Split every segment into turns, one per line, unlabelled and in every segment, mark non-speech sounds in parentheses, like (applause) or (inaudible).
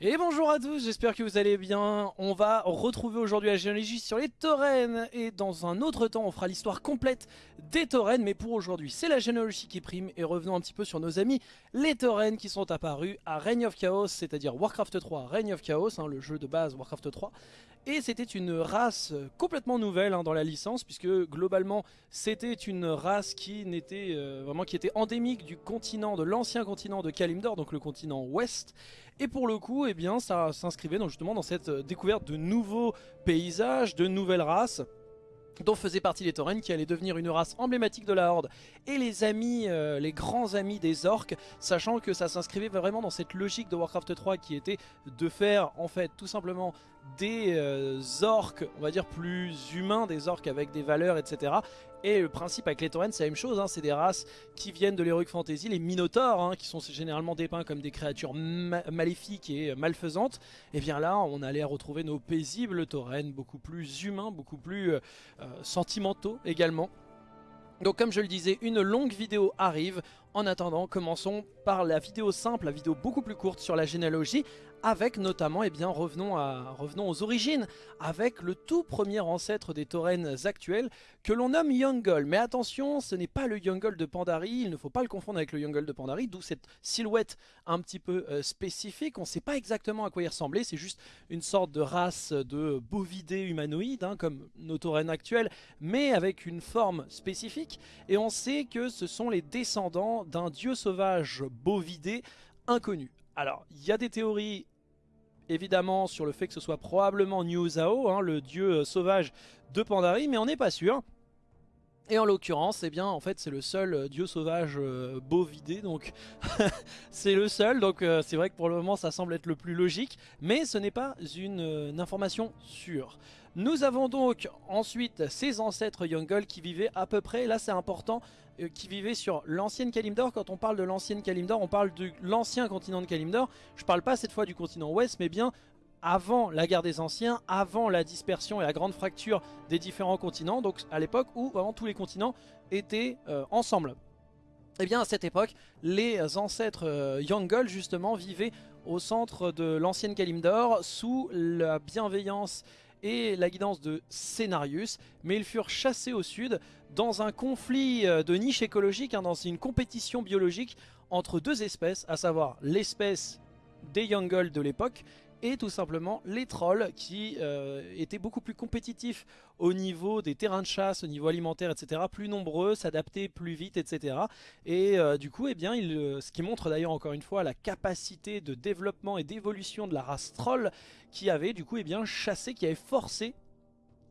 Et bonjour à tous, j'espère que vous allez bien. On va retrouver aujourd'hui la généalogie sur les taurennes et dans un autre temps on fera l'histoire complète des taurennes. Mais pour aujourd'hui c'est la généalogie qui prime et revenons un petit peu sur nos amis les taurennes qui sont apparus à Reign of Chaos, c'est-à-dire Warcraft 3, Reign of Chaos, hein, le jeu de base Warcraft 3. Et c'était une race complètement nouvelle hein, dans la licence puisque globalement c'était une race euh, qui était endémique du continent, de l'ancien continent de Kalimdor, donc le continent ouest. Et pour le coup, eh bien, ça s'inscrivait justement dans cette euh, découverte de nouveaux paysages, de nouvelles races dont faisaient partie les taurennes qui allaient devenir une race emblématique de la Horde et les amis, euh, les grands amis des orques, sachant que ça s'inscrivait vraiment dans cette logique de Warcraft 3 qui était de faire en fait tout simplement des euh, orques, on va dire plus humains, des orques avec des valeurs, etc. Et le principe avec les taurennes, c'est la même chose, hein, c'est des races qui viennent de l'Heroic Fantasy, les Minotaures, hein, qui sont généralement dépeints comme des créatures maléfiques et malfaisantes. Et bien là, on allait retrouver nos paisibles taurennes, beaucoup plus humains, beaucoup plus euh, euh, sentimentaux également. Donc comme je le disais, une longue vidéo arrive. En attendant, commençons par la vidéo simple, la vidéo beaucoup plus courte sur la généalogie, avec notamment, eh bien, revenons, à, revenons aux origines, avec le tout premier ancêtre des taurennes actuels, que l'on nomme Yongle. Mais attention, ce n'est pas le Yongle de Pandari, il ne faut pas le confondre avec le Yongle de Pandari, d'où cette silhouette un petit peu euh, spécifique. On ne sait pas exactement à quoi il ressemblait, c'est juste une sorte de race de bovidés humanoïdes, hein, comme nos taurennes actuelles, mais avec une forme spécifique. Et on sait que ce sont les descendants d'un dieu sauvage bovidé inconnu. Alors, il y a des théories évidemment sur le fait que ce soit probablement New Zhao, hein, le dieu euh, sauvage de Pandarie, mais on n'est pas sûr. Et en l'occurrence, eh bien, en fait, c'est le seul euh, dieu sauvage euh, bovidé, donc (laughs) c'est le seul, donc c'est vrai que pour le moment, ça semble être le plus logique, mais ce n'est pas une, information sûre. Nous avons donc ensuite ses ancêtres Yongle qui vivaient à peu près, là c'est important, euh, qui vivaient sur l'ancienne Kalimdor. Quand on parle de l'ancienne Kalimdor, on parle de l'ancien continent de Kalimdor. Je parle pas cette fois du continent ouest, mais bien avant la guerre des anciens, avant la dispersion et la grande fracture des différents continents, donc à l'époque où vraiment tous les continents étaient euh, ensemble. Et eh bien à cette époque, les ancêtres euh, Yangol justement vivaient au centre de l'ancienne Kalimdor sous la bienveillance et la guidance de Scénarius, mais ils furent chassés au sud dans un conflit euh, de niche écologique, hein, dans une compétition biologique entre deux espèces, à savoir l'espèce des Yangol de l'époque et tout simplement les trolls qui euh, étaient beaucoup plus compétitifs au niveau des terrains de chasse, au niveau alimentaire, etc. Plus nombreux, s'adapter plus vite, etc. Et euh, du coup, eh bien, il, ce qui montre d'ailleurs encore une fois la capacité de développement et d'évolution de la race troll qui avait du coup eh bien, chassé, qui avait forcé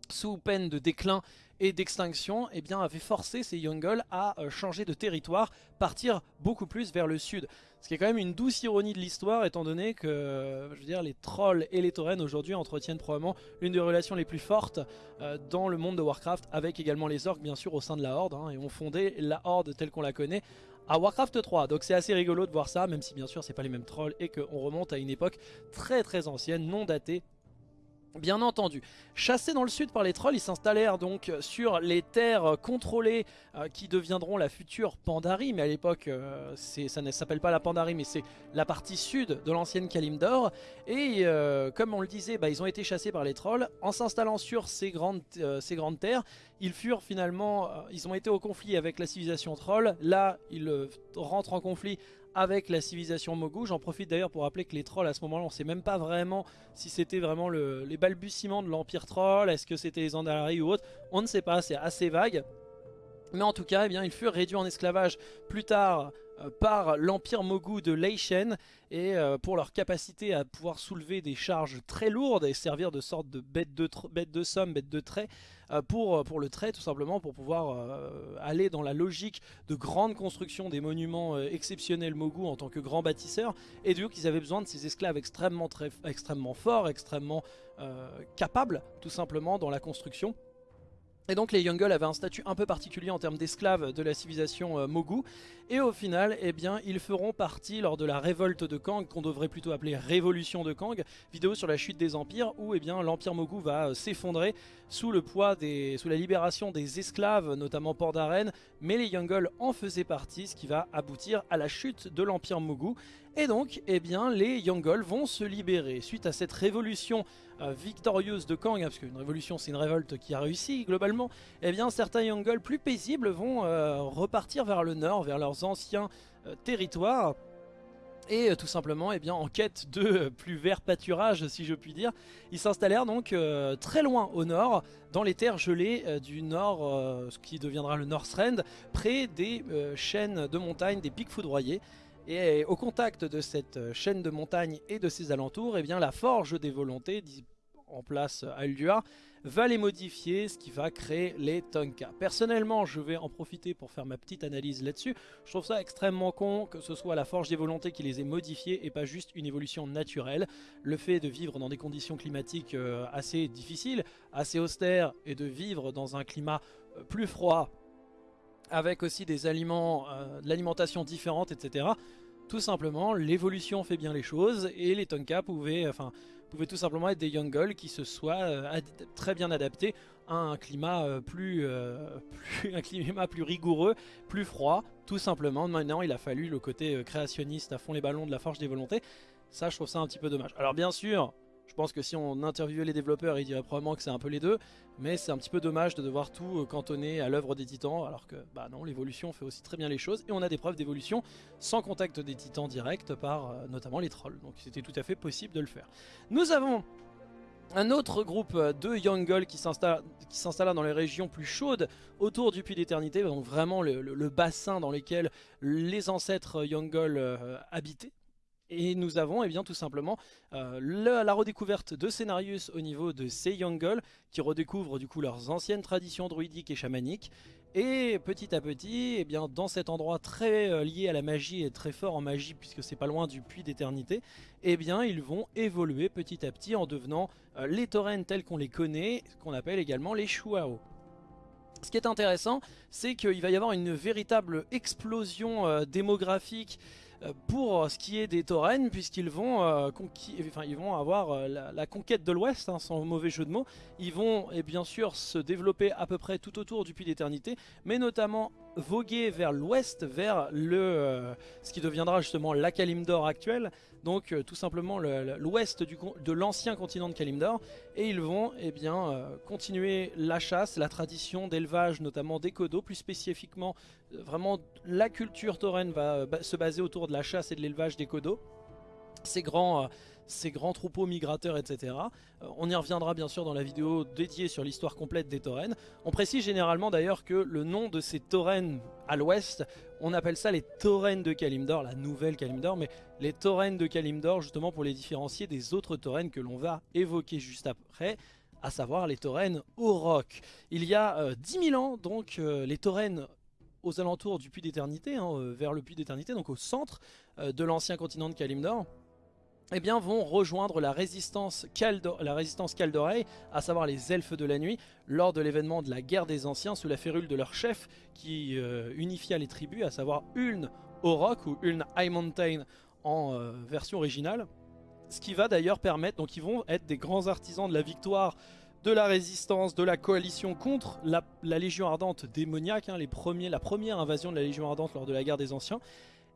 sous peine de déclin et d'extinction, eh bien, avait forcé ces Yongle à euh, changer de territoire, partir beaucoup plus vers le sud. Ce qui est quand même une douce ironie de l'histoire, étant donné que je veux dire, les trolls et les taurennes aujourd'hui entretiennent probablement une des relations les plus fortes euh, dans le monde de Warcraft, avec également les orques bien sûr au sein de la Horde, hein, et ont fondé la Horde telle qu'on la connaît à Warcraft 3. Donc c'est assez rigolo de voir ça, même si bien sûr c'est pas les mêmes trolls et qu'on remonte à une époque très très ancienne, non datée, Bien entendu, chassés dans le sud par les trolls, ils s'installèrent donc sur les terres contrôlées euh, qui deviendront la future Pandarie, mais à l'époque euh, ça ne s'appelle pas la Pandarie, mais c'est la partie sud de l'ancienne Kalimdor. Et euh, comme on le disait, bah, ils ont été chassés par les trolls. En s'installant sur ces grandes, ces grandes terres, ils furent finalement, ils ont été au conflit avec la civilisation troll. Là, ils rentrent en conflit avec la civilisation Mogu. J'en profite d'ailleurs pour rappeler que les trolls à ce moment-là, on ne sait même pas vraiment si c'était vraiment les balbutiements de l'empire troll, est-ce que c'était les Andalari ou autre. On ne sait pas, c'est assez vague. Mais en tout cas, eh ils furent réduits en esclavage plus tard euh, par l'empire Mogu de Leishen. Et euh, pour leur capacité à pouvoir soulever des charges très lourdes et servir de sorte de bête de, de somme, bête de trait euh, pour, le trait tout simplement pour pouvoir aller dans la logique de grande construction des monuments exceptionnels Mogu en tant que grands bâtisseurs et du coup qu'ils avaient besoin de ces esclaves extrêmement forts, extrêmement capables tout simplement dans la construction Et donc les Yongle avaient un statut un peu particulier en termes d'esclaves de la civilisation euh, Mogu. Et au final, eh bien, ils feront partie lors de la révolte de Kang, qu'on devrait plutôt appeler révolution de Kang, vidéo sur la chute des empires, où eh bien l'empire Mogu va euh, s'effondrer sous le poids des, sous la libération des esclaves, notamment Port mais les Yongle en faisaient partie, ce qui va aboutir à la chute de l'empire Mogu. Et donc, eh bien, les Yongle vont se libérer suite à cette révolution euh, victorieuse de Kang, hein, parce qu'une révolution c'est une révolte qui a réussi globalement, eh bien certains Yongle plus paisibles vont euh, repartir vers le nord, vers leurs anciens euh, territoires, et tout simplement eh en quête de plus vert pâturage si je puis dire. Ils s'installèrent donc très loin au nord, dans les terres gelées du nord, ce qui deviendra le Northrend, près des chaînes de montagnes, des pics foudroyés. Et au contact de cette euh, chaîne de montagnes et de ses alentours, eh bien, la forge des volontés en place à Uldua va les modifier, ce qui va créer les Tonka. Personnellement, je vais en profiter pour faire ma petite analyse là-dessus. Je trouve ça extrêmement con que ce soit la Forge des Volontés qui les ait modifiés et pas juste une évolution naturelle. Le fait de vivre dans des conditions climatiques euh, assez difficiles, assez austères, et de vivre dans un climat euh, plus froid, avec aussi des aliments, euh, de l'alimentation différente, etc. Tout simplement, l'évolution fait bien les choses et les Tonka pouvaient, enfin, pouvaient tout simplement être des Yongle qui se soient euh, très bien adaptés à un climat, euh, plus, (laughs) plus, un climat plus rigoureux, plus froid, tout simplement. Maintenant, il a fallu le côté créationniste à fond les ballons de la forge des volontés. Ça, je trouve ça un petit peu dommage. Alors bien sûr, je pense que si on interviewait les développeurs, ils diraient probablement que c'est un peu les deux, mais c'est un petit peu dommage de devoir tout euh, cantonner à l'œuvre des titans, alors que bah non, l'évolution fait aussi très bien les choses, et on a des preuves d'évolution sans contact des titans direct par euh, notamment les trolls, donc c'était tout à fait possible de le faire. Nous avons un autre groupe euh, de Yongle qui s'installa dans les régions plus chaudes autour du Puits d'Éternité, donc vraiment le, bassin dans lequel les ancêtres Yongle habitaient. Et nous avons eh bien, tout simplement euh, la redécouverte de Scénarius au niveau de ces Yongle qui redécouvrent du coup leurs anciennes traditions druidiques et chamaniques. Et petit à petit, eh bien, dans cet endroit très euh, lié à la magie et très fort en magie puisque c'est pas loin du puits d'éternité, eh bien ils vont évoluer petit à petit en devenant euh, les taurennes tels qu'on les connaît, qu'on appelle également les Shuao. Ce qui est intéressant, c'est qu'il va y avoir une véritable explosion démographique pour ce qui est des taurennes puisqu'ils vont, euh, avoir euh, la, conquête de l'ouest hein, sans mauvais jeu de mots. Ils vont et bien sûr se développer à peu près tout autour du puits d'éternité mais notamment voguer vers l'ouest vers le ce qui deviendra justement la Kalimdor actuelle. Donc tout simplement l'ouest de l'ancien continent de Kalimdor. Et ils vont eh bien, continuer la chasse, la tradition d'élevage notamment des codos plus spécifiquement vraiment la culture tauren va se baser autour de la chasse et de l'élevage des codos. Ces grands, euh, ces grands troupeaux migrateurs, etc. Euh, on y reviendra bien sûr dans la vidéo dédiée sur l'histoire complète des taurennes. On précise généralement d'ailleurs que le nom de ces taurennes à l'ouest, on appelle ça les taurennes de Kalimdor, la nouvelle Kalimdor, mais les taurennes de Kalimdor justement pour les différencier des autres taurennes que l'on va évoquer juste après à savoir les taurennes au roc. Il y a 10 euh, 000 ans, donc les taurennes aux alentours du Puits d'Éternité, hein, euh, vers le Puits d'Éternité, donc au centre euh, de l'ancien continent de Kalimdor, eh bien, vont rejoindre la résistance, la résistance à savoir les elfes de la nuit, lors de l'événement de la guerre des anciens sous la férule de leur chef qui euh, unifia les tribus, à savoir Uln Orok ou Uln High Mountain en version originale. Ce qui va d'ailleurs permettre, donc ils vont être des grands artisans de la victoire de la résistance, de la coalition contre la, Légion Ardente démoniaque, hein, les premiers, la première invasion de la Légion Ardente lors de la guerre des Anciens.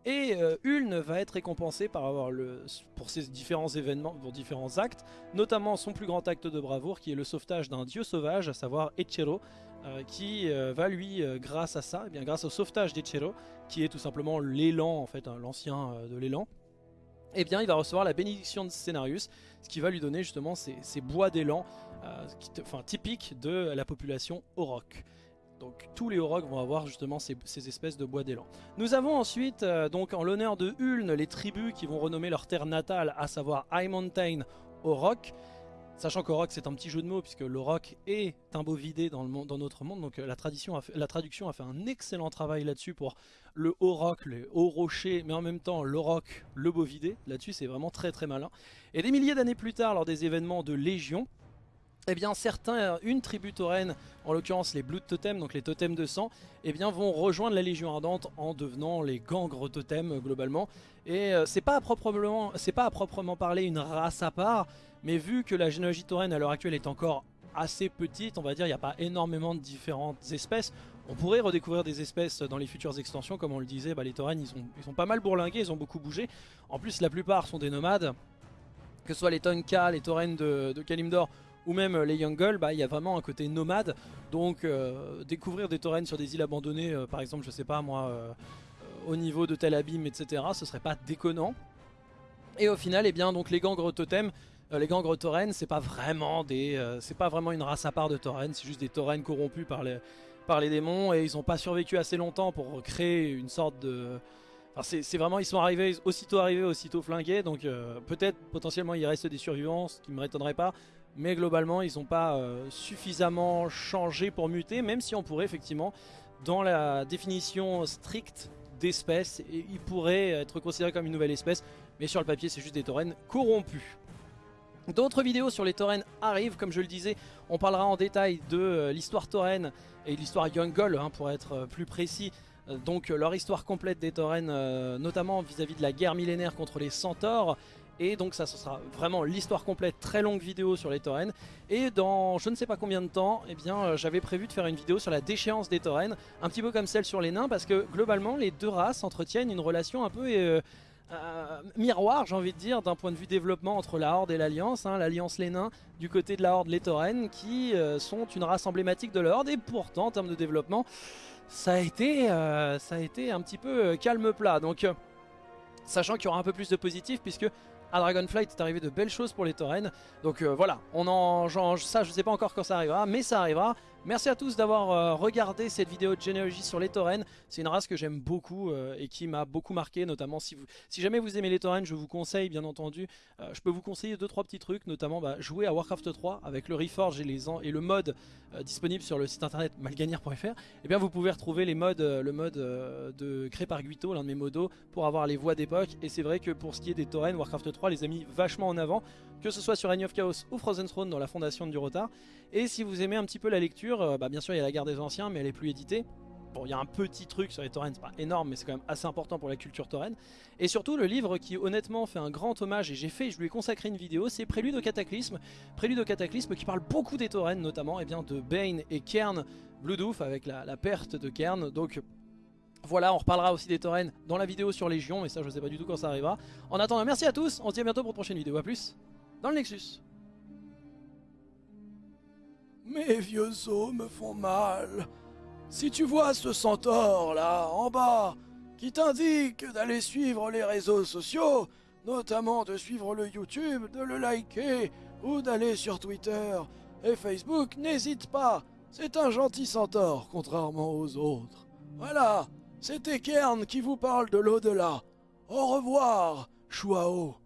Et euh, va être récompensé pour ses différents événements, pour différents actes, notamment son plus grand acte de bravoure qui est le sauvetage d'un dieu sauvage, à savoir Echero, euh, qui euh, va lui, grâce à ça, eh bien, grâce au sauvetage d'Echero, qui est tout simplement l'élan, en fait, hein, l'ancien de l'élan, eh bien il va recevoir la bénédiction de Scénarius, ce qui va lui donner justement ces, bois d'élan, euh, enfin typiques de la population Auroch. Donc tous les Aurochs vont avoir justement ces, espèces de bois d'élan. Nous avons ensuite, euh, donc en l'honneur de Uln, les tribus qui vont renommer leur terre natale, à savoir High Mountain Auroch. Sachant qu'Auroch c'est un petit jeu de mots puisque l'Auroch est un beau vidé dans, notre monde. Donc euh, la, traduction a fait un excellent travail là-dessus pour le haut roc, le haut rocher, mais en même temps le roc, le bovidé. Là-dessus, c'est vraiment très très malin. Et des milliers d'années plus tard, lors des événements de Légion, eh bien certains, une tribu tauren, en l'occurrence les Blood Totems, donc les totems de sang, eh bien vont rejoindre la Légion Ardente en devenant les gangres totems globalement. Et euh, c'est pas, à proprement, parler une race à part, mais vu que la généalogie tauren à l'heure actuelle est encore assez petite, on va dire, il n'y a pas énormément de différentes espèces. On pourrait redécouvrir des espèces dans les futures extensions, comme on le disait, bah, les taurennes ils sont, ils sont pas mal bourlingués, ils ont beaucoup bougé. En plus la plupart sont des nomades, que ce soit les Tonka, les taurennes de, de Kalimdor ou même les Young bah, il y a vraiment un côté nomade. Donc euh, découvrir des taurennes sur des îles abandonnées, euh, par exemple, je sais pas moi, euh, au niveau de Tel Abim, etc., ce serait pas déconnant. Et au final, eh bien, donc les gangres totems, les gangres taurennes, c'est pas vraiment des, c'est pas vraiment une race à part de taurennes, c'est juste des taurennes corrompus par les, par les démons et ils ont pas survécu assez longtemps pour créer une sorte de c'est vraiment, ils sont arrivés, aussitôt arrivés, aussitôt flingués, donc peut-être potentiellement il reste des survivants, ce qui ne m'étonnerait pas, mais globalement ils n'ont pas euh, suffisamment changé pour muter, même si on pourrait effectivement, dans la définition stricte d'espèce, ils pourraient être considérés comme une nouvelle espèce, mais sur le papier c'est juste des taurennes corrompus. D'autres vidéos sur les taurennes arrivent, comme je le disais, on parlera en détail de euh, l'histoire taurenne et l'histoire Young hein, pour être euh, plus précis, donc leur histoire complète des taurennes, notamment vis-à-vis -vis de la guerre millénaire contre les centaures, et donc ça ce sera vraiment l'histoire complète, très longue vidéo sur les taurennes. Et dans je ne sais pas combien de temps, eh bien euh, j'avais prévu de faire une vidéo sur la déchéance des taurennes, un petit peu comme celle sur les nains, parce que globalement les deux races entretiennent une relation un peu... Euh, euh, miroir j'ai envie de dire d'un point de vue développement entre la Horde et l'Alliance, hein. l'Alliance les nains, du côté de la Horde les taurennes qui sont une race emblématique de la Horde et pourtant en termes de développement ça a été, ça a été un petit peu calme plat donc sachant qu'il y aura un peu plus de positif puisque à Dragonflight est arrivé de belles choses pour les taurennes. Donc euh, voilà, on en, ça je sais pas encore quand ça arrivera, mais ça arrivera. Merci à tous d'avoir euh, regardé cette vidéo de généalogie sur les taurennes. C'est une race que j'aime beaucoup euh, et qui m'a beaucoup marqué, notamment si, jamais vous aimez les taurennes, je vous conseille bien entendu, euh, je peux vous conseiller 2-3 petits trucs, notamment bah, jouer à Warcraft 3 avec le Reforge et, les et le mode disponible sur le site internet malganière.fr. Et eh bien vous pouvez retrouver les modes, le mode de créé par Guito, l'un de mes modos, pour avoir les voix d'époque. Et c'est vrai que pour ce qui est des taurennes, Warcraft 3 les a mis vachement en avant que ce soit sur Reign of Chaos ou Frozen Throne dans la fondation de Durotar. Et si vous aimez un petit peu la lecture, euh, bah bien sûr il y a la guerre des anciens mais elle est plus éditée. Bon, il y a un petit truc sur les taurennes, c'est pas énorme, mais c'est quand même assez important pour la culture taurenne. Et surtout, le livre qui honnêtement fait un grand hommage, et j'ai fait, je lui ai consacré une vidéo, c'est Prélude au Cataclysme. Prélude au Cataclysme qui parle beaucoup des taurennes, notamment eh bien, de Bane et Kern Bloodhoof, avec la, perte de Kern. Donc voilà, on reparlera aussi des taurennes dans la vidéo sur Légion, mais ça je sais pas du tout quand ça arrivera. En attendant, merci à tous, on se dit à bientôt pour une prochaine vidéo, à plus dans le Nexus.
Mes vieux os me font mal. Si tu vois ce centaure là, en bas, qui t'indique d'aller suivre les réseaux sociaux, notamment de suivre le YouTube, de le liker, ou d'aller sur Twitter et Facebook, n'hésite pas. C'est un gentil centaure, contrairement aux autres. Voilà, c'était Kern qui vous parle de l'au-delà. Au revoir, Chouao.